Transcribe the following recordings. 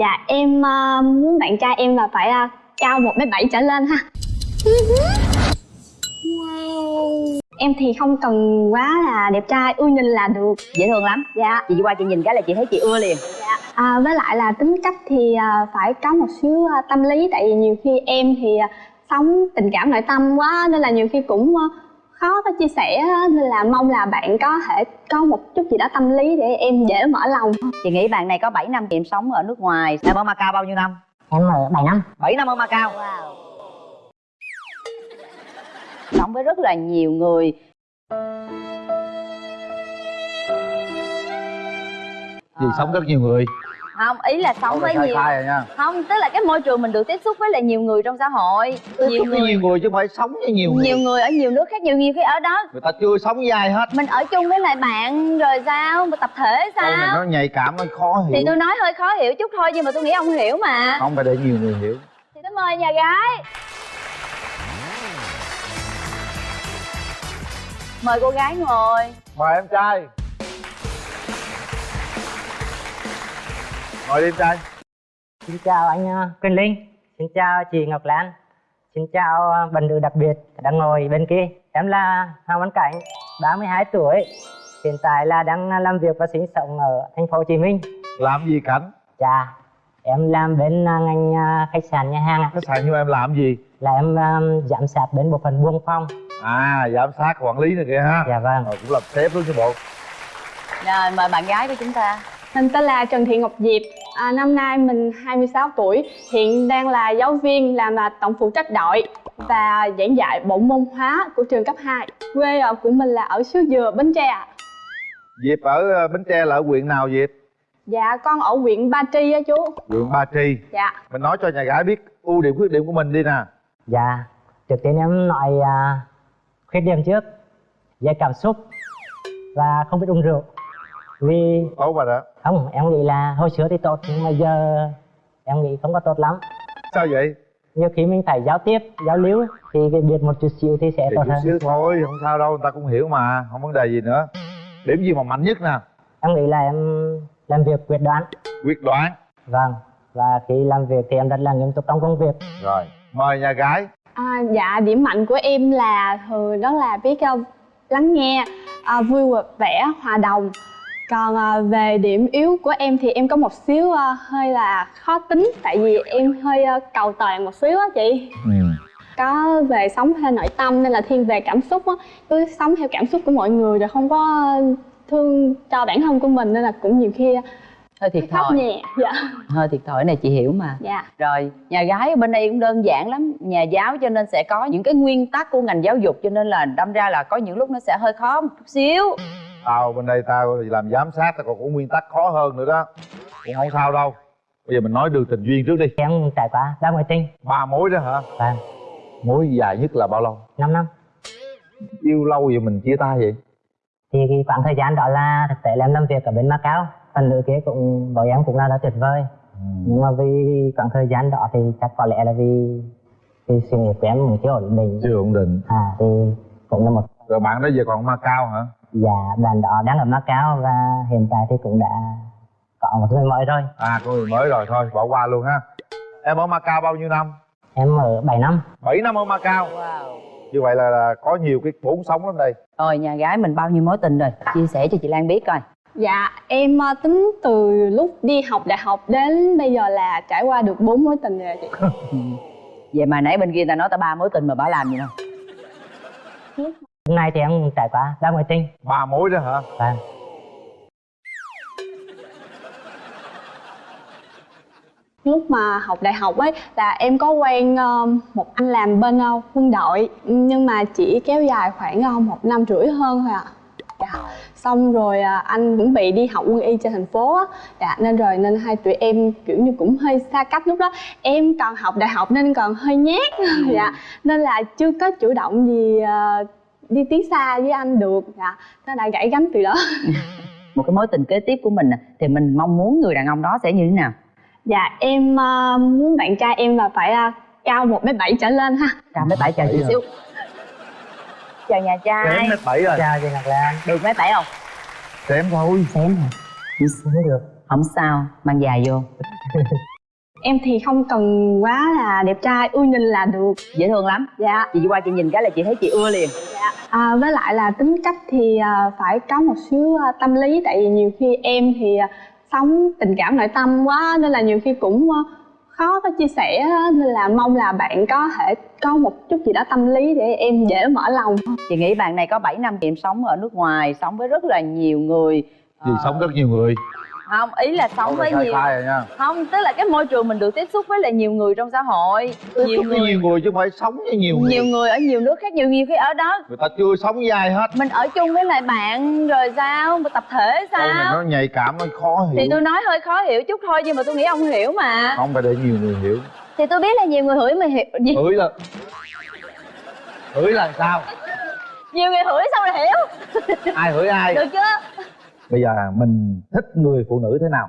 dạ em ờ, muốn bạn trai em là phải ờ, cao một mét bảy trở lên ha. Em thì không cần quá là đẹp trai ưa nhìn là được. Dễ thương lắm. Dạ. Chị qua chị nhìn cái là chị thấy chị ưa liền. À, với lại là tính cách thì à, phải có một xíu tâm lý. Tại vì nhiều khi em thì sống tình cảm nội tâm quá nên là nhiều khi cũng khó có chia sẻ nên là mong là bạn có thể có một chút gì đó tâm lý để em dễ mở lòng. Chị nghĩ bạn này có 7 năm em sống ở nước ngoài. Em ở Macau bao nhiêu năm? Em ở 7 năm. 7 năm ở Macau. Sống với rất là nhiều người. Vì sống rất nhiều người không ý là sống với nhiều nha. Không tức là cái môi trường mình được tiếp xúc với lại nhiều người trong xã hội. Nhiều Tiếp xúc với người nhiều người chứ không phải sống với nhiều người. Nhiều người ở nhiều nước khác nhiều nhiều khi ở đó người ta chưa sống với ai hết. Mình ở chung với lại bạn rồi sao? Mà tập thể này sao nó nhạy cảm nó khó thì hiểu. tôi nói hơi khó hiểu chút thôi nhưng mà tôi nghĩ ông hiểu mà. Không phải để nhiều người hiểu. Thì tôi mời nhà gái. Mời cô gái ngồi. Mời em trai ngồi đi em trai. Xin chào anh uh, Quyền Linh. Xin chào chị Ngọc Lan. Xin chào uh, bạn nữ đặc biệt đang ngồi bên kia. Em là Hoàng Văn Cảnh 32 tuổi. Hiện tại là đang làm việc và sinh sống ở thành phố Hồ Chí Minh. Làm gì cảnh? Dạ em làm bên uh, ngành khách sạn nhà hàng khách sạn như em làm gì? Là em um, giám sát bên bộ phận buôn phòng. À giám sát quản lý này kìa ha. Dạ vâng. Rồi cũng làm sếp luôn chứ bộ. Rồi mời bạn gái của chúng ta. Mình tên là Trần Thị Ngọc Diệp, à, năm nay mình 26 tuổi, hiện đang là giáo viên làm là tổng phụ trách đội và giảng dạy bộ môn hóa của trường cấp 2. Quê ở của mình là ở xứ Dừa, Bến Tre ạ. Diệp ở ờ, Bến Tre là ở huyện nào Diệp Dạ con ở huyện Ba Tri á chú. huyện Ba Tri Dạ. mình nói cho nhà gái biết ưu điểm khuyết điểm của mình đi nè dạ trước tiên em nói uh, khuyết điểm trước dễ cảm xúc và không biết uống rượu vì tốt rồi đó không em nghĩ là hồi xưa thì tốt nhưng mà giờ em nghĩ không có tốt lắm. Sao vậy? Nhiều khi mình phải giao tiếp giao lưu thì cái biết một chút xíu thì sẽ thì tốt chút hơn. xíu thôi không sao đâu người ta cũng hiểu mà không vấn đề gì nữa. Điểm gì mà mạnh nhất nè? Em nghĩ là em làm việc quyết đoán. Quyết đoán. Vâng và khi làm việc thì em rất là nghiêm túc trong công việc. Rồi mời nhà gái. À, dạ điểm mạnh của em là thường đó là biết uh, lắng nghe, uh, vui vẻ, hòa đồng. Còn uh, về điểm yếu của em thì em có một xíu uh, hơi là khó tính tại vì em hơi uh, cầu toàn một xíu á chị. ừ. Có về sống theo nội tâm nên là thiên về cảm xúc á, cứ sống theo cảm xúc của mọi người rồi không có thương cho bản thân của mình nên là cũng nhiều khi hơi thiệt thòi nhẹ. Dạ. hơi thiệt thòi này chị hiểu mà Dạ. rồi nhà gái ở bên đây cũng đơn giản lắm nhà giáo cho nên sẽ có những cái nguyên tắc của ngành giáo dục cho nên là đâm ra là có những lúc nó sẽ hơi khó một chút xíu tao bên đây tao làm giám sát tao còn có nguyên tắc khó hơn nữa đó. Cũng không sao đâu. Bây giờ mình nói đường tình duyên trước đi. Em trải qua ba mối tình. Ba mối đó hả? Vâng mối dài nhất là bao lâu? 5 năm. Yêu lâu vậy mình chia tay vậy? Thì cái khoảng thời gian đó là thực tế là em làm việc ở bên Macau. Phần nữ kia cũng với em cũng là rất tuyệt vời. Nhưng mà vì khoảng thời gian đó thì chắc có lẽ là vì vì sự nghiệp của em cũng chưa ổn định. Chưa ổn định. À thì cũng là một rồi bạn đó giờ còn Macau hả dạ bạn đó đang ở Macau và hiện tại thì cũng đã có một người mới rồi à có người mới rồi thôi bỏ qua luôn ha. Em ở Macau bao nhiêu năm? Em ở 7 năm. 7 năm ở Macau? Như vậy là, là có nhiều cái vốn sống lắm đây. Rồi nhà gái mình bao nhiêu mối tình rồi? Chia sẻ cho chị Lan biết coi. Dạ, em ờ, tính từ lúc đi học đại học đến bây giờ là trải qua được bốn mối tình rồi chị. vậy mà nãy bên kia ta nói ta ba mối tình mà bà làm gì đâu hôm nay thì em trải qua ba mối tình ba mối đó hả vâng Lúc mà học đại học ấy là em có quen ờ, một anh làm bên ờ, quân đội nhưng mà chỉ kéo dài khoảng ờ, một năm rưỡi hơn thôi ạ. Dạ. Xong rồi anh cũng bị đi học quân y trên thành phố á. Dạ, nên rồi nên hai tụi em kiểu như cũng hơi xa cách lúc đó. Em còn học đại học nên còn hơi nhát. dạ. Nên là chưa có chủ động gì đi tiến xa với anh được. Dạ. Nó đã gãy gánh từ đó. một cái mối tình kế tiếp của mình nè thì mình mong muốn người đàn ông đó sẽ như thế nào? Dạ em ờ, muốn bạn trai em là phải ờ, cao một mét bảy trở lên ha. cao mấy bảy chờ chị Bảy xíu. Chào nhà trai. Kém mét bảy rồi. Chào chị Ngọc Lan. Được mấy bảy không? Kém thôi. Xém hả không được. Không sao mang dài vô em thì không cần quá là đẹp trai ưa nhìn là được. Dễ thương lắm. Dạ. Chị qua chị nhìn cái là chị thấy chị ưa liền. À, với lại là tính cách thì à, phải có một xíu à, tâm lý. Tại vì nhiều khi em thì à, sống tình cảm nội tâm quá nên là nhiều khi cũng khó có chia sẻ nên là mong là bạn có thể có một chút gì đó tâm lý để em dễ mở lòng. Chị nghĩ bạn này có 7 năm em sống ở nước ngoài sống với rất là nhiều người. Ờ, sống rất nhiều người không ý là sống với nhiều khai rồi nha. Không tức là cái môi trường mình được tiếp xúc với là nhiều người trong xã hội. Tiếp nhiều xúc với người nhiều người chứ không phải sống với nhiều người. Nhiều người ở nhiều nước khác nhiều nhiều khi ở đó người ta chưa sống với ai hết. mình ở chung với lại bạn rồi sao? Mà tập thể câu này sao nó nhạy cảm nó khó hiểu. Thì tôi nói hơi khó hiểu chút thôi nhưng mà tôi nghĩ ông hiểu mà. Không phải để nhiều người hiểu. Thì tôi biết là nhiều người hửi mà hiểu gì hửi là hửi là sao? Nhiều người hửi sao mà hiểu. Ai hửi ai? Được chưa bây giờ mình thích người phụ nữ thế nào?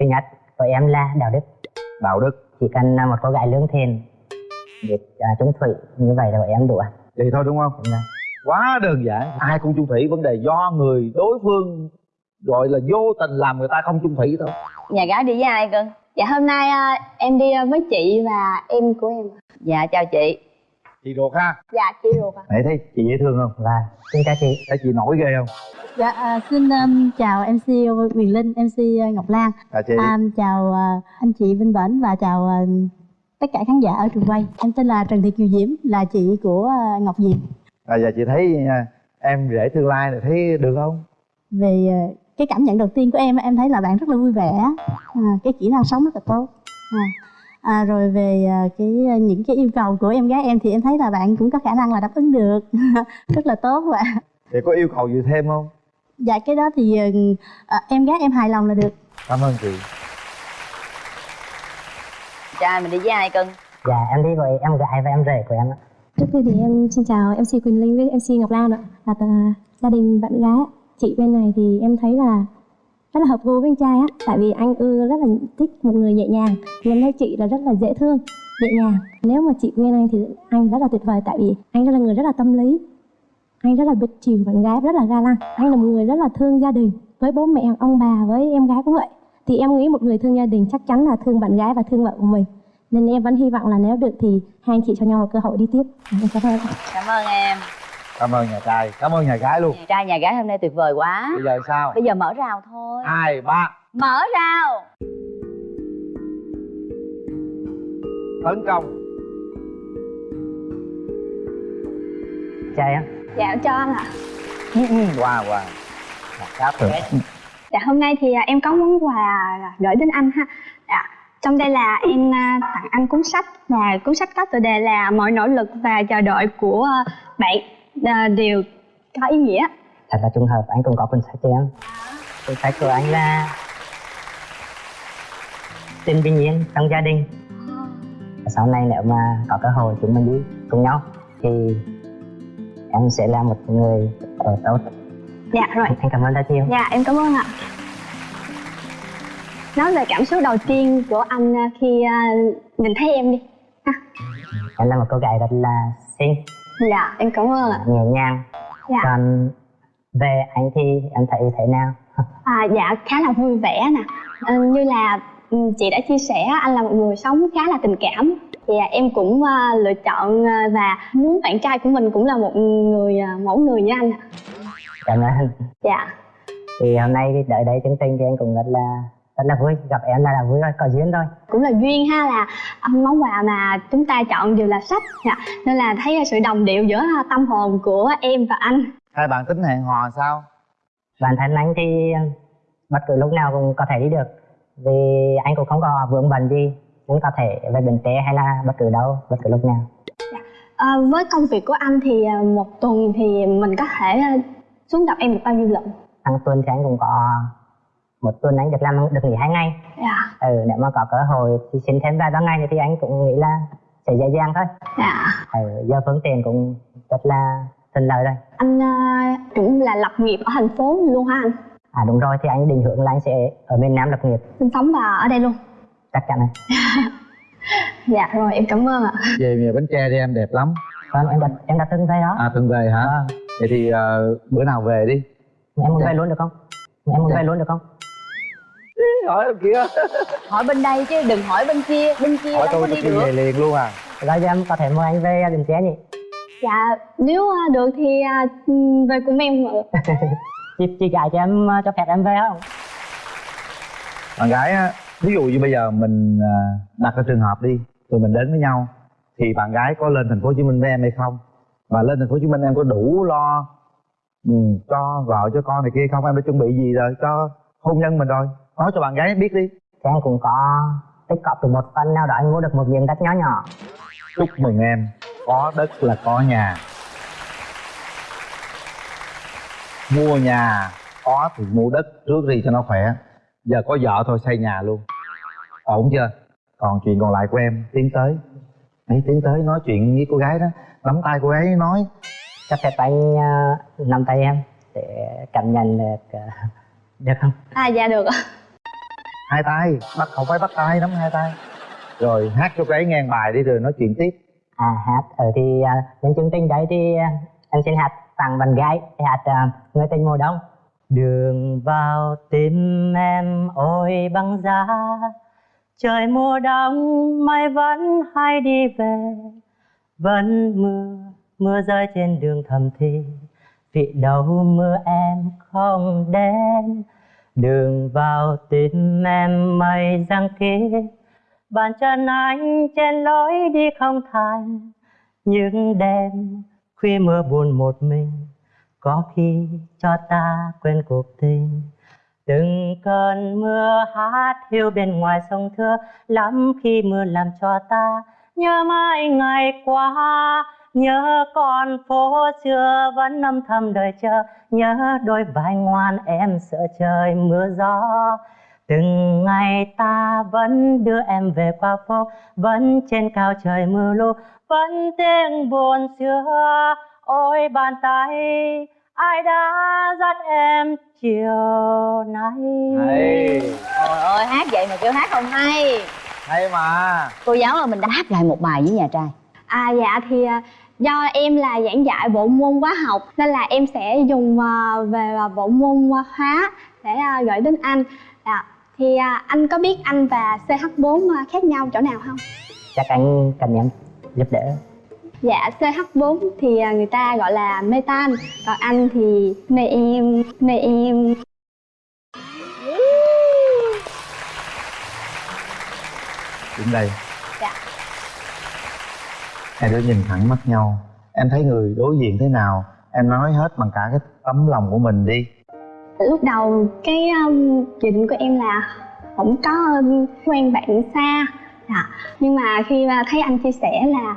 Thứ nhất của em là đạo đức. Đạo đức. Chỉ cần là một cô gái lương thiện biết à, trung thủy như vậy là em đủ ạ. Vậy thôi đúng không? Đúng rồi. quá đơn giản. Ai cũng chung thủy vấn đề do người đối phương gọi là vô tình làm người ta không chung thủy thôi. Nhà gái đi với ai cưng dạ hôm nay à, em đi với chị và em của em. Dạ chào chị chị ruột ha? Dạ chị ruột ạ. Nãy thấy chị dễ thương không? Và xin chào chị thấy chị nổi ghê không? Dạ, à, xin um, chào MC Quyền Linh, MC Ngọc Lan, à chị. À, chào à, anh chị Vinh Bển và chào à, tất cả khán giả ở trường quay. Em tên là Trần Thị Kiều Diễm, là chị của à, Ngọc Diệp. à giờ chị thấy à, em rể tương lai này thấy được không? Về à, cái cảm nhận đầu tiên của em, em thấy là bạn rất là vui vẻ, à, cái kỹ năng sống rất là tốt. À, à, rồi về à, cái à, những cái yêu cầu của em gái em thì em thấy là bạn cũng có khả năng là đáp ứng được, rất là tốt và chị có yêu cầu gì thêm không? Dạ cái đó thì à, em gái em hài lòng là được. cảm ơn chị. Trai mình đi với ai cưng dạ em đi với em gái và em rể của em ạ. Trước tiên thì em xin chào MC Quỳnh Linh với MC Ngọc Lan ạ. Là tà- gia đình bạn gái ạ. Chị bên này thì em thấy là rất là hợp gu với anh trai á Tại vì anh ưa rất là thích một người nhẹ nhàng nên em thấy chị là rất là dễ thương, nhẹ nhàng. Nếu mà chị quen anh thì anh rất là tuyệt vời Tại vì anh rất là người rất là tâm lý. Anh rất là biết chiều bạn gái, rất là ga lăng. Anh là một người rất là thương gia đình Với bố mẹ, ông bà, với em gái cũng vậy. Thì em nghĩ một người thương gia đình chắc chắn là thương bạn gái và thương vợ của mình. Nên em vẫn hy vọng là nếu được thì hai anh chị cho nhau một cơ hội đi tiếp. Cảm ơn cảm ơn em cảm ơn nhà trai cảm ơn nhà gái luôn. Trai nhà gái hôm nay tuyệt vời quá. Bây giờ sao? Bây giờ mở rào thôi. Hai ba. Mở rào. Tấn công. Chào em. Dạ cho anh ạ. Wow wow cáp rồi. Dạ hôm nay thì à, em có món quà gửi đến anh ha. Dạ. Trong đây là em à, tặng anh cuốn sách. Và cuốn sách có tựa đề là mọi nỗ lực và chờ đợi của à, bạn à, đều có ý nghĩa. thật là trùng hợp anh cũng có cuốn sách cho em cuốn sách của anh là tình bình yên trong gia đình sau này nếu mà có cơ hội chúng mình đi cùng nhau thì em sẽ là một người ở tốt Dạ rồi. anh cảm ơn rất nhiều Dạ em cảm ơn ạ. Nói về cảm xúc đầu tiên của anh à, khi à, nhìn thấy em đi. em là một cô gái rất là xinh Dạ em cảm ơn ạ. nhẹ nhàng Dạ. còn về anh thì em thấy thế nào À, dạ khá là vui vẻ nè. À, như là ừ, chị đã chia sẻ anh là một người sống khá là tình cảm thì à, em cũng à, lựa chọn à, và muốn bạn trai của mình cũng là một người à, mẫu người như anh cảm ơn Dạ. thì hôm nay đợi đây chương trình thì anh cũng rất là rất là vui gặp em là, là vui rồi có duyên rồi. Cũng là duyên ha là món quà mà chúng ta chọn đều là sách. Dạ. nên là thấy sự đồng điệu giữa tâm hồn của em và anh. Hai bạn tính hẹn hò sao? Bản thân anh thì bất cứ lúc nào cũng có thể đi được. Vì anh cũng không có vướng bận gì cũng có thể về Bến Tre hay là bất cứ đâu bất cứ lúc nào. À, với công việc của anh thì à, một tuần thì mình có thể à, xuống gặp em được bao nhiêu lần? Hàng tuần thì anh cũng có một tuần anh được làm được nghỉ hai ngày. Dạ. Ừ nếu mà có cơ hội thì xin thêm vài ba ngày thì anh cũng nghĩ là sẽ dễ dàng thôi. Dạ. Ừ, giờ phương tiện cũng rất là thuận lợi rồi. Anh à, cũng là lập nghiệp ở thành phố luôn hả anh? À đúng rồi thì anh định hướng là anh sẽ ở miền Nam lập nghiệp. Sinh sống và ở đây luôn? Chắc chắn rồi. Dạ rồi em cảm ơn ạ. Về về bến tre đi em đẹp lắm. Vâng em đã em đã từng về đó. À từng về hả? Vâng. vậy thì ờ, bữa nào về đi? Em muốn Dạ. về luôn được không? Em muốn về luôn được không hỏi bên kia. Hỏi bên đây chứ đừng hỏi bên kia. Bên kia hỏi đâu có tôi đi tôi được. về liền luôn à. Rồi giờ em có thể mời anh về đình chế nhỉ. Dạ nếu à, được thì à, về cùng em ạ chị chị gái cho em cho phép em về không? Bạn gái á ví dụ như bây giờ mình à, đặt cái trường hợp đi tụi mình đến với nhau thì bạn gái có lên thành phố hồ chí minh với em hay không? Và lên thành phố hồ chí minh em có đủ lo ừ, cho vợ cho con này kia không? Em đã chuẩn bị gì rồi cho hôn nhân mình rồi nói cho bạn gái biết đi. Em cũng có tích cọp được một phần nào đó anh mua được một miếng đất nhỏ nhỏ. Chúc mừng em. Có đất là có nhà. Mua nhà có thì mua đất trước đi cho nó khỏe. Giờ có vợ thôi xây nhà luôn. Ổn chưa? Còn chuyện còn lại của em tiến tới. Ấy tiến tới nói chuyện với cô gái đó. Nắm tay cô gái nói. Cho phép anh uh, nắm tay em để cảm nhận được uh, được không? À dạ được ạ hai tay bắt không phải bắt tay nắm hai tay. Rồi hát cho ấy ngang bài đi rồi nói chuyện tiếp. À hát. Ở thì uh, nhân chương trình đấy thì uh, em xin hát tặng bạn gái hát uh, người tình mùa đông. Đường vào tim em ôi băng giá trời mùa đông mây vẫn hay đi về. Vẫn mưa mưa rơi trên đường thầm thì vì đâu mưa em không đến đường vào tim em mây giăng kia, bàn chân anh trên lối đi không thành những đêm khuya mưa buồn một mình, có khi cho ta quên cuộc tình. Từng cơn mưa hát hiu bên ngoài sông thưa, lắm khi mưa làm cho ta nhớ mãi ngày qua nhớ con phố xưa vẫn âm thầm đợi chờ. Nhớ đôi vai ngoan em sợ trời mưa gió. Từng ngày ta vẫn đưa em về qua phố vẫn trên cao trời mưa lũ vẫn tiếng buồn xưa. Ôi bàn tay ai đã dắt em chiều nay? Hay. Trời ơi hát vậy mà kêu hát không hay. Hay mà. Cô giáo ơi mình đã hát lại một bài với nhà trai à dạ thì à, do em là giảng dạy bộ môn hóa học nên là em sẽ dùng à, về à, bộ môn hóa để gửi đến anh dạ. thì anh có biết anh và CH4 à, khác nhau chỗ nào không? chắc anh cần em giúp đỡ Dạ CH4 thì người ta gọi là metan Còn anh thì mê em, mê em đứng đây hai đứa nhìn thẳng mắt nhau. Em thấy người đối diện thế nào? Em nói hết bằng cả cái tấm lòng của mình đi. Lúc đầu cái um, dự định của em là không có um, quen bạn xa. Dạ. Nhưng mà khi mà thấy anh chia sẻ là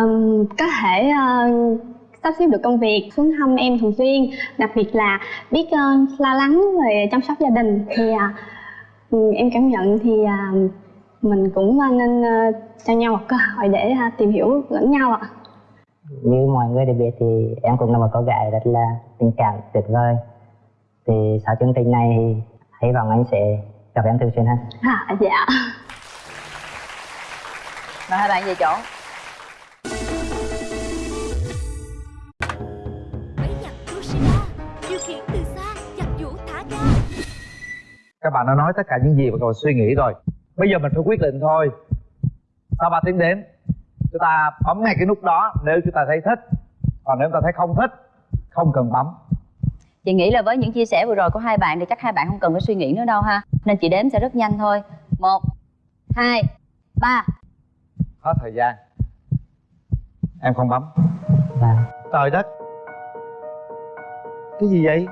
um, có thể uh, sắp xếp được công việc xuống thăm em thường xuyên. Đặc biệt là biết uh, lo lắng về chăm sóc gia đình Thì uh, ừ, em cảm nhận thì uh, mình cũng uh, nên uh, cho nhau một cơ hội để uh, tìm hiểu lẫn nhau ạ. Như mọi người đều biết thì em cũng là một cô gái rất là tình cảm tuyệt vời. Thì sau chương trình này thì hy vọng anh sẽ gặp em thường xuyên hơn à, Dạ. Mời hai bạn về chỗ. Các bạn đã nói tất cả những gì mà các bạn suy nghĩ rồi bây giờ mình phải quyết định thôi. Sau 3 tiếng đến chúng ta bấm ngay cái nút đó nếu chúng ta thấy thích. Còn nếu chúng ta thấy không thích không cần bấm. Chị nghĩ là với những chia sẻ vừa rồi của hai bạn thì chắc hai bạn không cần phải suy nghĩ nữa đâu ha. Nên chị đếm sẽ rất nhanh thôi. Một hai ba. Hết thời gian. Em không bấm. Và trời đất. Cái gì vậy?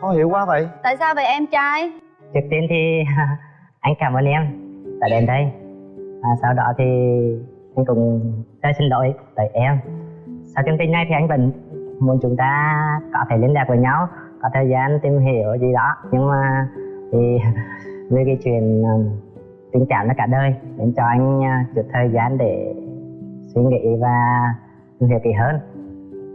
Khó hiểu quá vậy. Tại sao vậy em trai? Trước tiên thì anh cảm ơn em đã đến đây. À, sau đó thì anh cũng rất xin lỗi tới em. Sau chương trình này thì anh vẫn muốn chúng ta có thể liên lạc với nhau có thời gian tìm hiểu gì đó. Nhưng mà thì về cái chuyện um, tình cảm là cả đời nên cho anh à, chút thời gian để suy nghĩ và tìm hiểu kỹ hơn.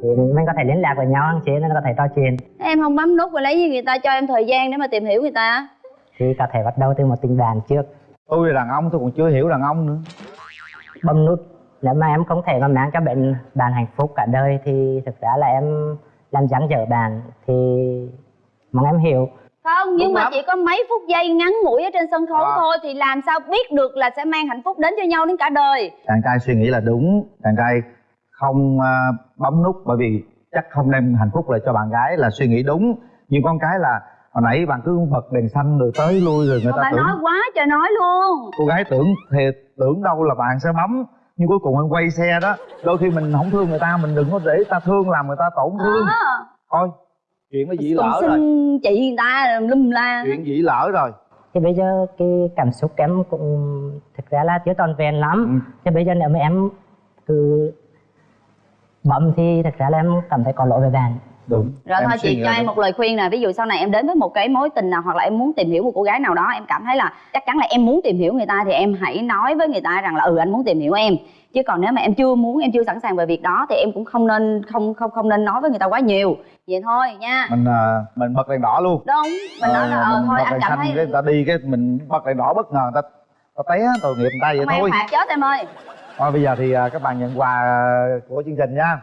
Thì mình có thể liên lạc với nhau anh chị nên có thể trò chuyện. Em không bấm nút và lấy gì người ta cho em thời gian để mà tìm hiểu người ta? Thì có thể bắt đầu từ một tình bạn trước. Tôi là đàn ông tôi còn chưa hiểu đàn ông nữa. Bấm nút. Nếu mà em không thể mà mang cho bạn bạn hạnh phúc cả đời thì thực ra là em làm dáng dở bạn thì mong em hiểu. Không nhưng Đúng mà lắm. chỉ có mấy phút giây ngắn ngủi ở trên sân khấu À. thôi thì làm sao biết được là sẽ mang hạnh phúc đến cho nhau đến cả đời? Chàng trai suy nghĩ là đúng. Chàng trai không à, bấm nút bởi vì chắc không đem hạnh phúc lại cho bạn gái là suy nghĩ đúng. Nhưng con cái là hồi nãy bạn cứ bật đèn xanh rồi tới lui rồi người Mà ta bà tưởng. nói quá trời nói luôn. Cô gái tưởng thiệt tưởng đâu là bạn sẽ bấm nhưng cuối cùng em quay xe đó. Đôi khi mình không thương người ta mình đừng có để ta thương làm người ta tổn thương. À, thôi chuyện nó dĩ lỡ rồi xin chị người ta lum la. Chuyện dĩ lỡ rồi. Thì bây giờ cái cảm xúc em cũng thực ra là chưa tròn vẹn lắm. Ừ. thì bây giờ nếu mà em cứ bấm thì thực ra là em cảm thấy có lỗi với bạn đúng. Rồi Em thôi chị cho em một lời khuyên nè. Ví dụ sau này em đến với một cái mối tình nào hoặc là em muốn tìm hiểu một cô gái nào đó em cảm thấy là chắc chắn là em muốn tìm hiểu người ta thì em hãy nói với người ta rằng là ừ anh muốn tìm hiểu em. Chứ còn nếu mà em chưa muốn em chưa sẵn sàng về việc đó thì em cũng không nên không không không nên nói với người ta quá nhiều. Vậy thôi nha. Mình à, mình bật đèn đỏ luôn. Đúng. Mình nói là Ờ, ờ thôi anh cảm xanh thấy cái người ta đi cái mình bật đèn đỏ bất ngờ người ta ta té tội nghiệp người ta vậy em thôi. phạt chết em ơi. Thôi bây giờ thì à, các bạn nhận quà của chương trình nha